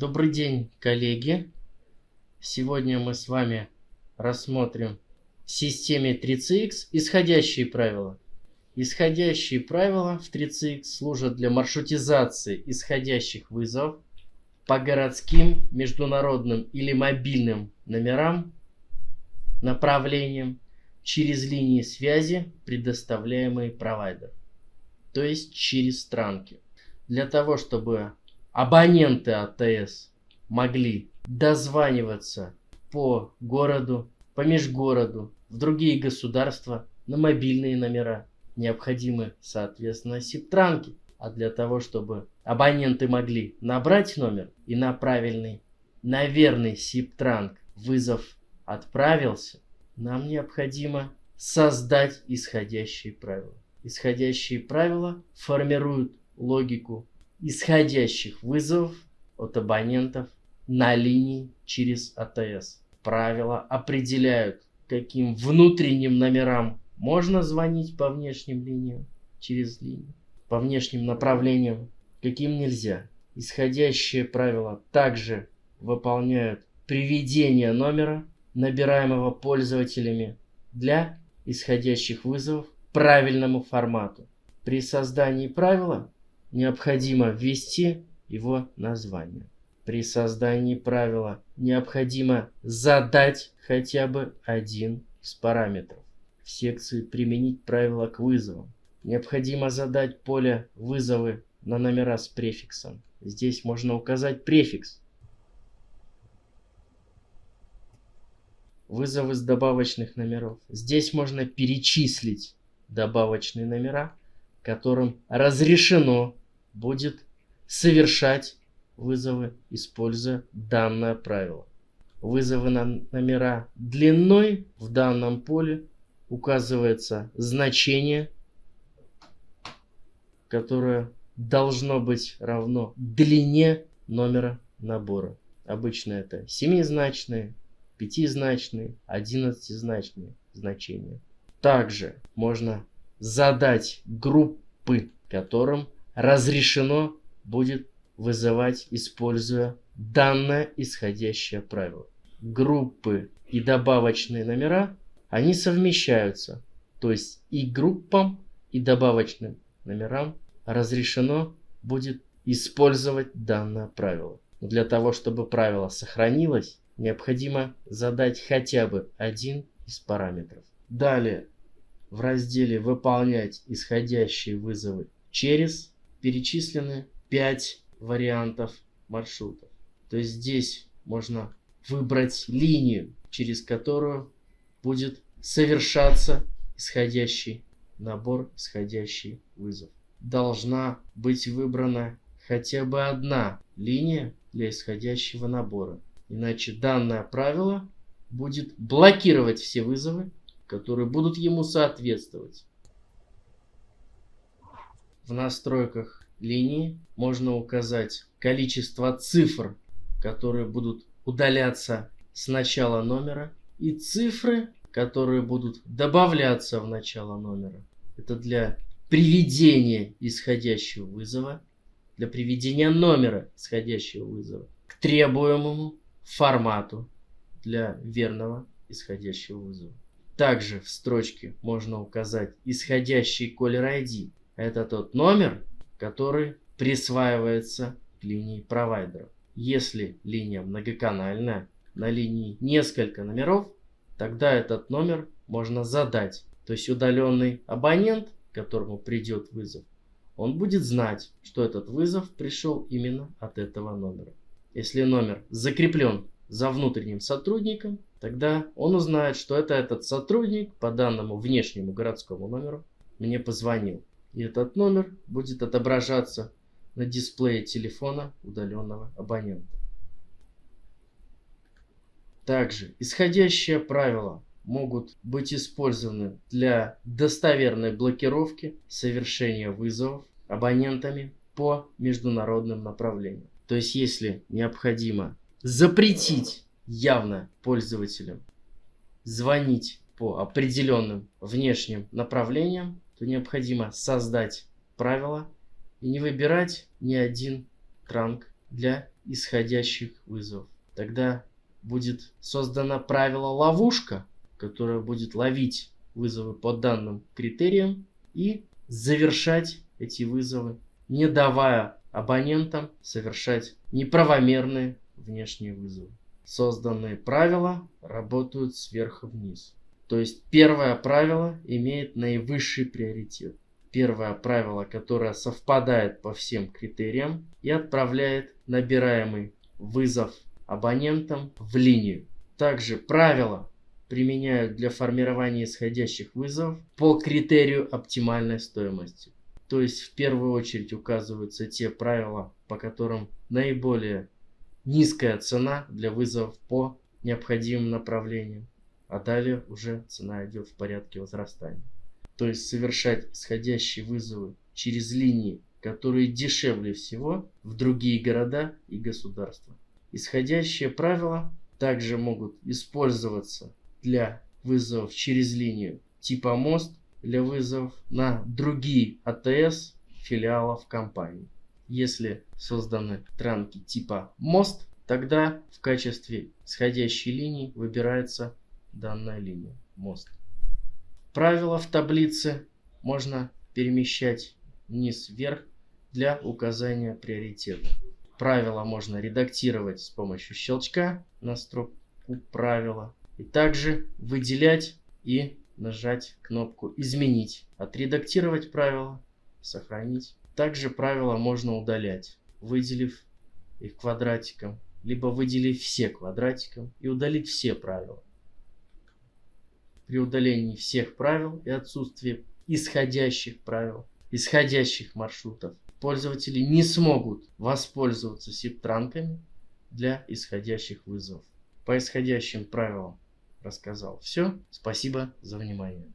Добрый день, коллеги! Сегодня мы с вами рассмотрим в системе 3CX исходящие правила. Исходящие правила в 3CX служат для маршрутизации исходящих вызовов по городским, международным или мобильным номерам, направлениям через линии связи, предоставляемые провайдером, то есть через странки. Для того, чтобы абоненты АТС могли дозваниваться по городу, по межгороду, в другие государства на мобильные номера. Необходимы, соответственно, сиптранки. А для того, чтобы абоненты могли набрать номер и на правильный, на верный сиптранк вызов отправился, нам необходимо создать исходящие правила. Исходящие правила формируют логику исходящих вызовов от абонентов на линии через АТС. Правила определяют, каким внутренним номерам можно звонить по внешним линиям через линию, по внешним направлениям, каким нельзя. Исходящие правила также выполняют приведение номера, набираемого пользователями для исходящих вызовов правильному формату. При создании правила необходимо ввести его название. При создании правила необходимо задать хотя бы один из параметров. В секции «Применить правила к вызовам» необходимо задать поле «Вызовы» на номера с префиксом. Здесь можно указать префикс. Вызовы с добавочных номеров. Здесь можно перечислить добавочные номера, которым разрешено будет совершать вызовы, используя данное правило. Вызовы на номера длиной в данном поле указывается значение, которое должно быть равно длине номера набора. Обычно это семизначные, пятизначные, одиннадцатизначные значения. Также можно задать группы, которым разрешено будет вызывать, используя данное исходящее правило. Группы и добавочные номера, они совмещаются. То есть и группам, и добавочным номерам разрешено будет использовать данное правило. Для того, чтобы правило сохранилось, необходимо задать хотя бы один из параметров. Далее в разделе «Выполнять исходящие вызовы через» перечислены 5 вариантов маршрутов. То есть здесь можно выбрать линию, через которую будет совершаться исходящий набор, исходящий вызов. Должна быть выбрана хотя бы одна линия для исходящего набора. Иначе данное правило будет блокировать все вызовы, которые будут ему соответствовать. В настройках линии можно указать количество цифр, которые будут удаляться с начала номера, и цифры, которые будут добавляться в начало номера. Это для приведения исходящего вызова, для приведения номера исходящего вызова к требуемому формату для верного исходящего вызова. Также в строчке можно указать исходящий caller ID это тот номер, который присваивается линии провайдера. Если линия многоканальная, на линии несколько номеров, тогда этот номер можно задать. То есть удаленный абонент, которому придет вызов, он будет знать, что этот вызов пришел именно от этого номера. Если номер закреплен за внутренним сотрудником, тогда он узнает, что это этот сотрудник по данному внешнему городскому номеру мне позвонил. И этот номер будет отображаться на дисплее телефона удаленного абонента. Также исходящие правила могут быть использованы для достоверной блокировки совершения вызовов абонентами по международным направлениям. То есть если необходимо запретить явно пользователям звонить по определенным внешним направлениям, то необходимо создать правила и не выбирать ни один транк для исходящих вызовов. Тогда будет создано правило ловушка, которое будет ловить вызовы по данным критериям и завершать эти вызовы, не давая абонентам совершать неправомерные внешние вызовы. Созданные правила работают сверху вниз. То есть первое правило имеет наивысший приоритет. Первое правило, которое совпадает по всем критериям и отправляет набираемый вызов абонентам в линию. Также правила применяют для формирования исходящих вызовов по критерию оптимальной стоимости. То есть в первую очередь указываются те правила, по которым наиболее низкая цена для вызовов по необходимым направлениям а далее уже цена идет в порядке возрастания. То есть совершать исходящие вызовы через линии, которые дешевле всего в другие города и государства. Исходящие правила также могут использоваться для вызовов через линию типа мост для вызовов на другие АТС филиалов компании. Если созданы транки типа мост, тогда в качестве исходящей линии выбирается данная линия, мост. Правила в таблице можно перемещать вниз-вверх для указания приоритета. Правила можно редактировать с помощью щелчка на строку правила. И также выделять и нажать кнопку «Изменить». Отредактировать правила, сохранить. Также правила можно удалять, выделив их квадратиком, либо выделив все квадратиком и удалить все правила при удалении всех правил и отсутствии исходящих правил, исходящих маршрутов, пользователи не смогут воспользоваться сиптранками для исходящих вызовов. По исходящим правилам рассказал все. Спасибо за внимание.